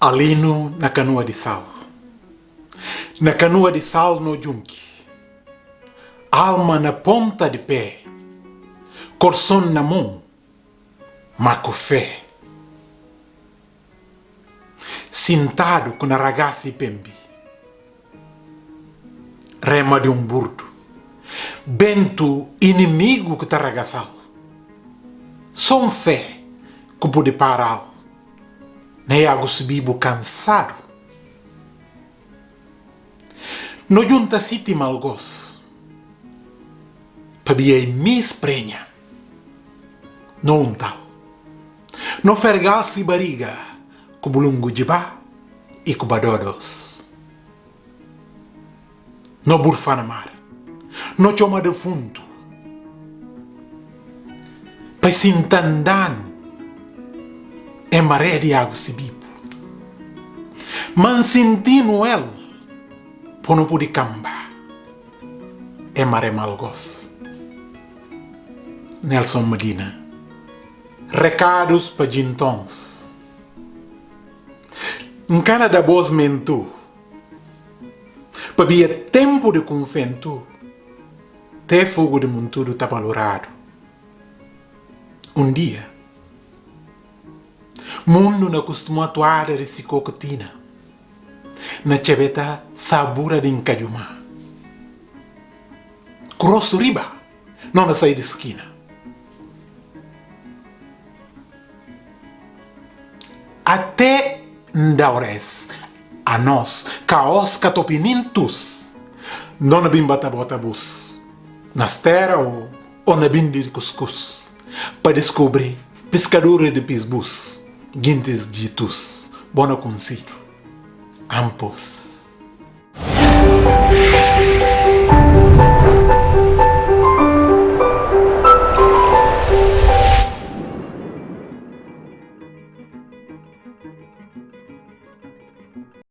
Alino na canoa de sal. Na canoa de sal no junque. Alma na ponta de pé. Coração na mão. Maco fé. Sentado com a ragazza pembi. Rema de um burdo. Bento inimigo que ragaçal. Som fé que pode parar. Cansado. No junta siti malgos. Pabia mis prenha. No um tal. No fergal-se bariga. Kubulungu jiba e kubadodos. No burfana mar. No choma de fundo. Sintandan é maré de água se bibo. Man sentindo el, pono pudi camba, é maré malgos. Nelson Medina. Recados para gintons. Em cana da boas mentu, para tempo de confento, até fogo de monturo valorado. Um dia, mundo não costuma atuar de cocotina. Na chebeta sabura de encajuma. Crosso riba, não na saída esquina. Até ndaures a nós, caos catopinintus, não na bimba bota bus, nas terra ou, ou na bindi de cuscuz, para descobrir pescadores de pisbus. ngindizigitus bona kunsitu ampos.